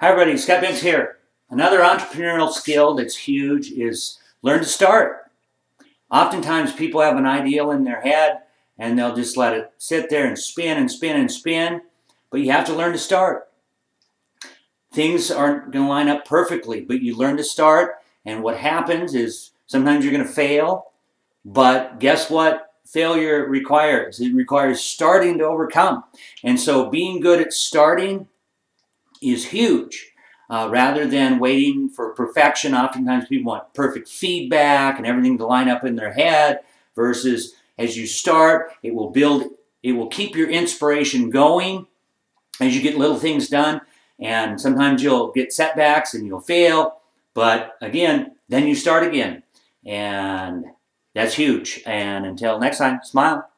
Hi everybody, Scott Bentz here. Another entrepreneurial skill that's huge is learn to start. Oftentimes people have an ideal in their head and they'll just let it sit there and spin and spin and spin, but you have to learn to start. Things aren't going to line up perfectly, but you learn to start and what happens is sometimes you're going to fail, but guess what failure requires? It requires starting to overcome. And so being good at starting is huge. Uh, rather than waiting for perfection, oftentimes people want perfect feedback and everything to line up in their head versus as you start, it will build, it will keep your inspiration going as you get little things done. And sometimes you'll get setbacks and you'll fail, but again, then you start again. And that's huge. And until next time, smile.